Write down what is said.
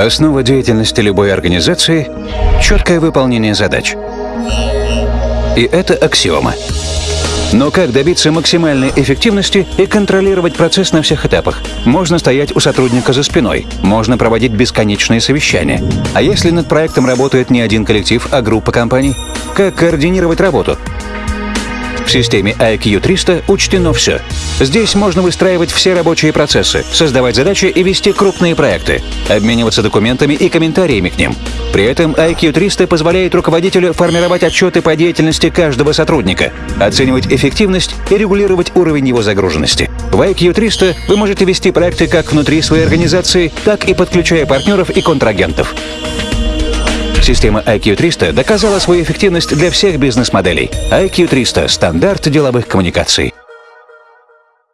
Основа деятельности любой организации – четкое выполнение задач. И это аксиома. Но как добиться максимальной эффективности и контролировать процесс на всех этапах? Можно стоять у сотрудника за спиной, можно проводить бесконечные совещания. А если над проектом работает не один коллектив, а группа компаний? Как координировать работу? В системе IQ 300 учтено все. Здесь можно выстраивать все рабочие процессы, создавать задачи и вести крупные проекты, обмениваться документами и комментариями к ним. При этом IQ 300 позволяет руководителю формировать отчеты по деятельности каждого сотрудника, оценивать эффективность и регулировать уровень его загруженности. В IQ 300 вы можете вести проекты как внутри своей организации, так и подключая партнеров и контрагентов. Система IQ 300 доказала свою эффективность для всех бизнес-моделей. IQ 300 – стандарт деловых коммуникаций.